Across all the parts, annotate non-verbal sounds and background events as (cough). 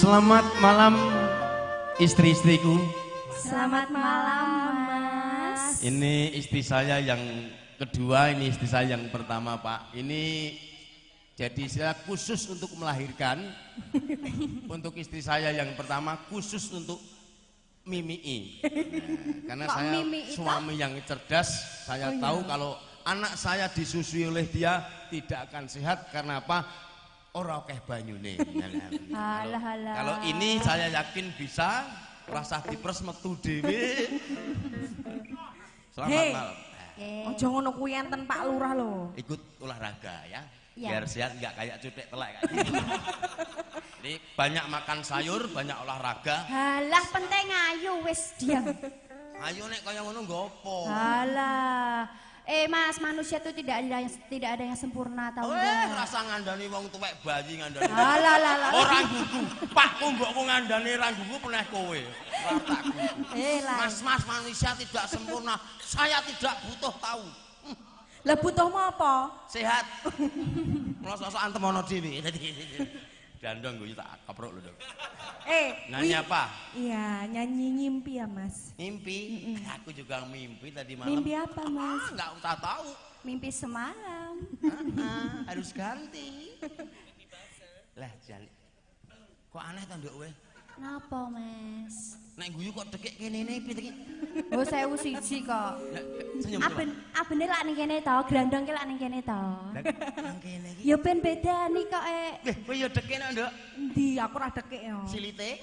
Selamat malam istri-istriku. Selamat malam, Mas. Ini istri saya yang kedua, ini istri saya yang pertama, Pak. Ini jadi saya khusus untuk melahirkan. (laughs) untuk istri saya yang pertama khusus untuk mimii. Nah, karena Kok saya mimi suami yang cerdas, saya Oh, iya. tahu kalau anak saya disusui oleh dia tidak akan sehat karena apa? Ora akeh banyune. Kalau ini saya yakin bisa rasa dipres metu dhewe. Selamat Hei. malam. Eh, Ojo ngono kuwi enten Pak Lurah lho. Ikut olahraga ya. Ya. Biar sehat nggak kayak cutek telek kayak gitu. Jadi banyak makan sayur, banyak olahraga. Halah penting ayo wis diam. Ayo nek kaya ngono nggopo? Halah. Eh Mas, manusia itu tidak ada yang tidak ada yang sempurna tahu Eh, rasa ngandani wong tuwek bayi ngandani. Halah lah lah. Orang gugu, Pak mbokku ngandani ra gugu peneh kowe. Eh lah. Mas-mas manusia tidak sempurna. Saya tidak butuh tahu. Lah butuhmu apa? Sehat. Mosok-mosokan temono dhewe. Dandong gue tak kaprok lho, Dok. Eh, Nyanyi wi- apa? Iya, nyanyi ngimpi ya, Mas. Mimpi. Aku juga mimpi tadi malam. Mimpi apa, Mas? Ah, nggak usah tahu. Mimpi semalam. Ah, harus ganti. (laughs) Lah, jali. Kok aneh ta, Nduk we? Napa, Mas? Nek guyu kok dekek kene ne piye iki? Oh, saya siji kok. Lah, senyum. Aben abene lak ning kene to, grandong ki lak ning kene to. Lah, nang kene iki. Ya ben beda nih kok eh. Eh, kowe ya dekek nek, Nduk. Endi aku ora dekek ya. Silite. (laughs)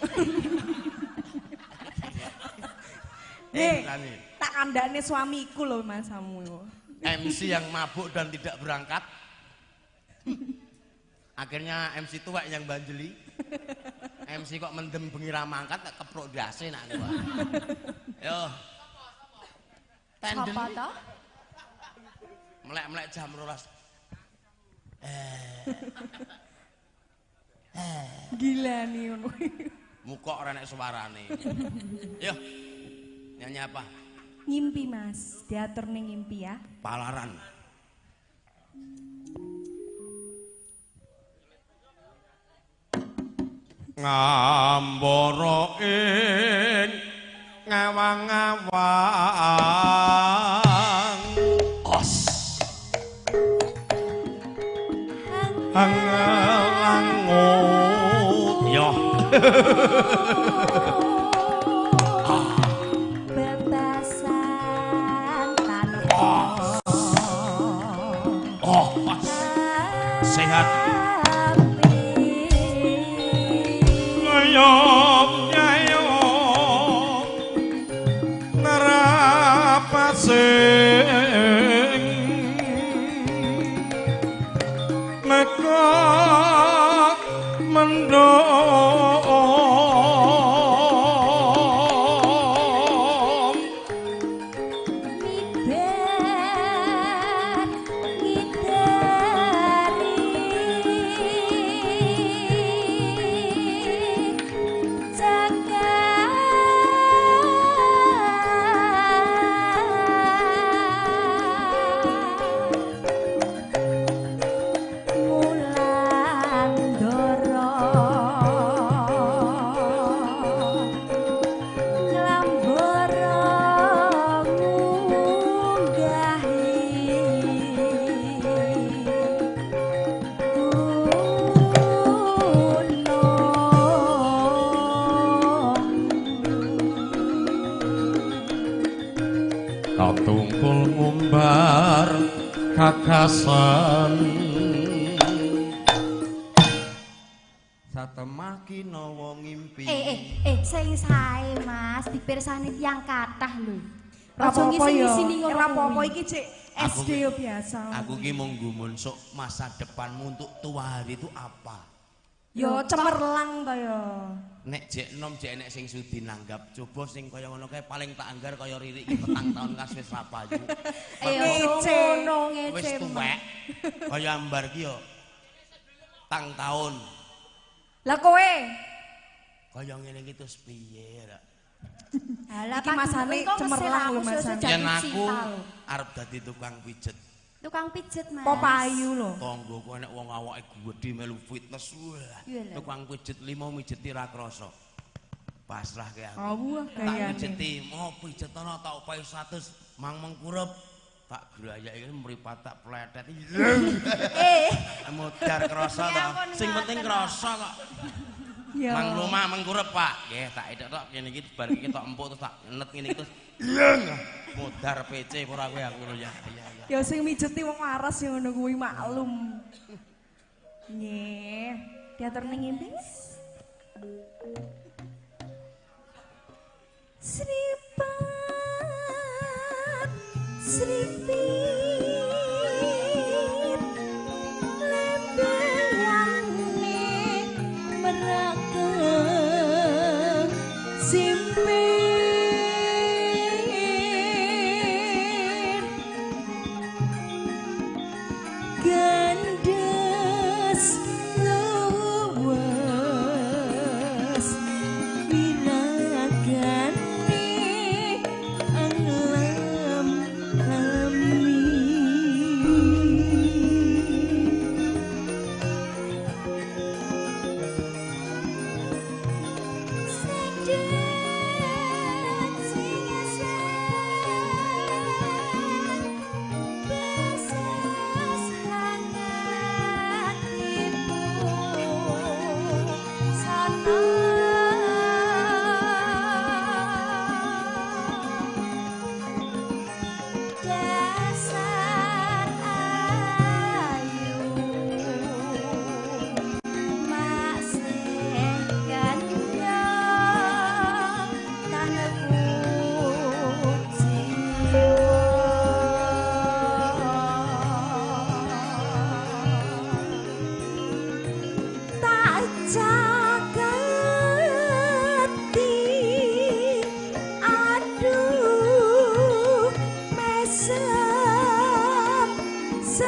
Eh, tak kandane suamiku lho Mas kamu. MC yang mabuk dan tidak berangkat. (laughs) Akhirnya MC tua yang banjeli. MC kok mendem bengi ra mangkat tak keprok dase nak gua. (laughs) Yo. Tenden Apa to? melek-melek jam 12. Gila nih ngono. Muka ora nek suarane. Yo. Nyanyi apa? ngimpi, Mas. Diatur ning ngimpi ya. Palaran. ngamboroin ngawang-awang os. Hangangut yo (laughs) ah. Oh, sehat. nyong-nyong Ngerapasih kakasan Satemaki nawa ngimpi Eh eh eh sing sae Mas dipirsani tiyang kathah lho. Aja ngisi-ngisi ngono Ora apa-apa iki cek SD yo biasa. Aku ki mau gumun sok masa depanmu untuk tua hari itu apa? Yo cemerlang to yo. Nek jek nom jek nek sing sudi nanggap coba sing kaya ngono kae paling tak anggar kaya Riri iki petang tahun kas wis ra payu. (laughs) Wis tuwek. Kaya ambar ki yo tang tahun. Lah kowe Kaya ngene iki terus piye ra? Halah Iki masane cemerlang lho, Mas. Yen aku arep dadi tukang pijet. Tukang pijet, Mas. Popayu lho. Tanggoku enek wong awake gedhe melu fitness. Wah. Iya lho. Tukang pijet limo mijeti ra krasa. Pasrah ke aku. Oh, tak pijeti, mau pijetana tak upahi 100 mang mengkurep. Tak grayake mripat tak pletet. (laughs) Eh, Mudar krasa Ya to. Sing penting krasa kok. Ya. Mang lumah mengkurep, Pak. Nggih, tak edok tok kene iki bar iki tok empuk terus tak net ngene iki terus. Yeng! Mudar PC ora kowe aku ngono ya. Iya, iya. Ya sing mijeti wong waras yang ngono kuwi maklum. Nggih. Diatur ning ngimpi. Sripat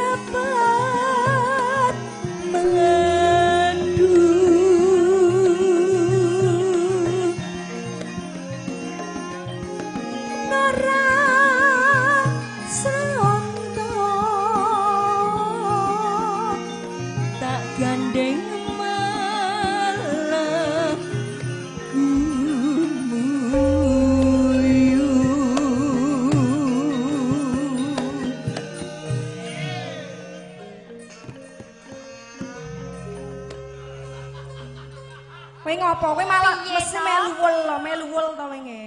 apa Kowe ngopo? Kowe malah mesti melu wul lho, melu wul to kowe nge.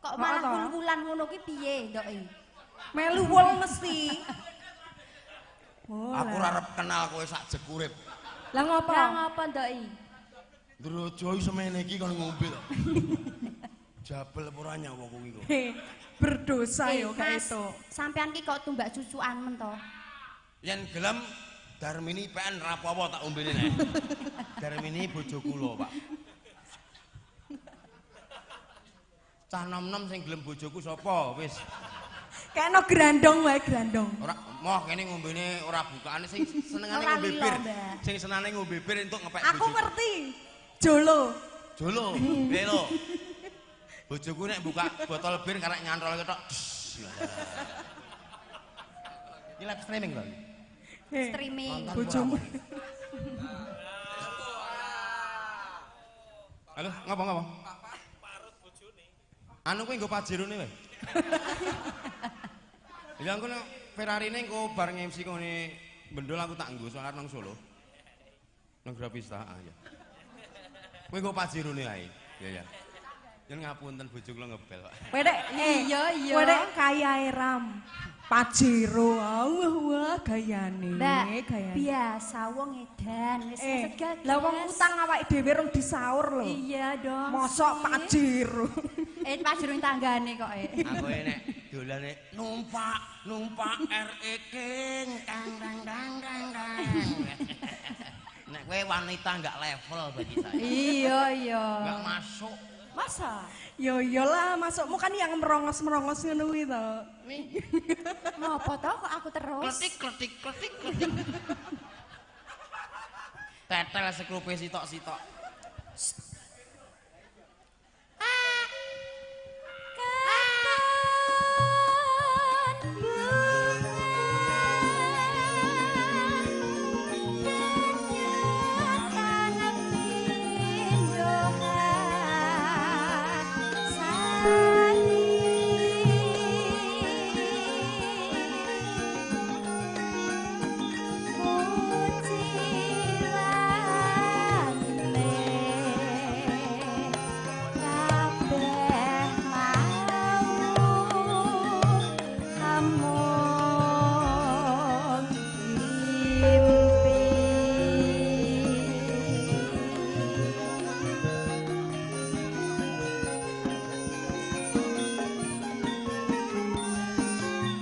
kok Kok malah toh? wul-wulan ngono ki piye, Ndoki? Melu wul mesti. Oh, Aku ora arep kenal kowe sak jekurip. Lah ngopo? Lah ngapa, Ndoki? Ndrojo semene iki kon ngombe to. (laughs) Jabel apa ora nyawa kuwi kok. Heh, berdosa Eh, yo kae Mas, itu. Sampean ki kok tumbak susukan men to? Yen gelem Darmini PN rapopo tak ombene nek. (laughs) Darmini bojo kula, Pak. Cah nom-nom sing gelem bojoku sapa? Wis. Kayakno grandong wae grandong. Ora moh kene ngombene ora bukaane sing senengane ngombe bir. Sing senane ngombe bir entuk ngepek Aku bojoku. ngerti. Jolo. Jolo, (laughs) lelo. Bojoku nek buka botol bir karek nyantol ketok. Iki live streaming lho. Streaming. Bojomu. (laughs) Halo, ngapa ngapa? Anu kuwi nggo pajerone wae. (laughs) Ya engko Ferrari ne engko bar nge-MC kene bendol aku tak nggo soalnya nang Solo. Nang Grapista, ah ya. Kowe nggo pajerone ae. Ya ya. Yen ngapunten bojo kula ngebel, Pak. Kowe dek, eh, Iya, iya. Kowe dek kaya ram. Pajero, wah wah gayane, gayane. biasa wong edan wis Eh, segagas. lah wong utang awake dhewe rong disaur lho. Iya dong. Mosok pajero. (laughs) Eh, pajerone tanggane kok eh. Aku nek dolane numpak, numpak RE King, kang dang dang dang dang. Nek kowe wanita enggak level bagi saya. Iya, iya. Enggak masuk. Masa? Yo yo lah, masukmu kan yang merongos-merongos ngono kuwi to. Ngopo to kok aku terus? kletik kletik kletik kletik. (laughs) Tetel sekrupe sitok-sitok. Kapan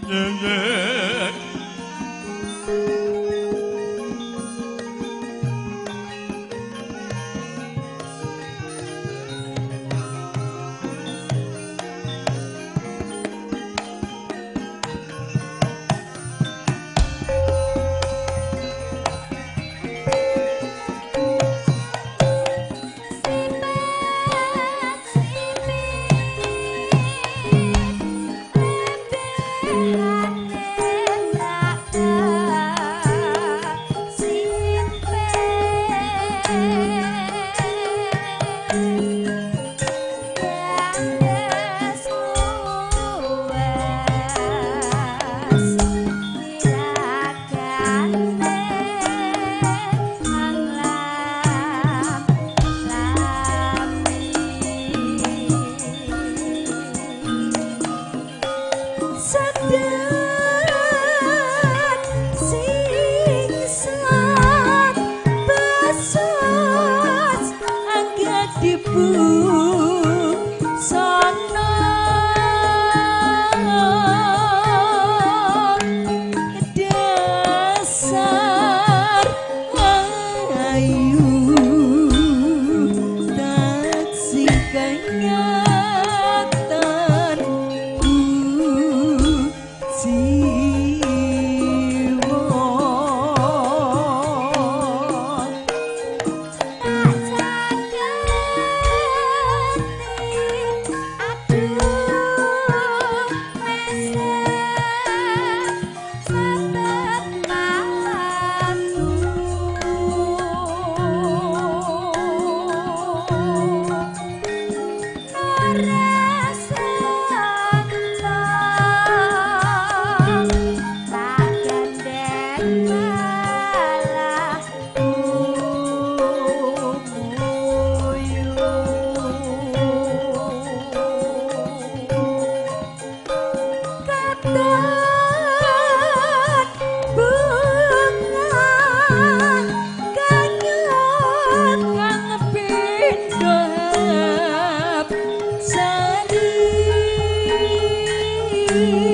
爷爷。you.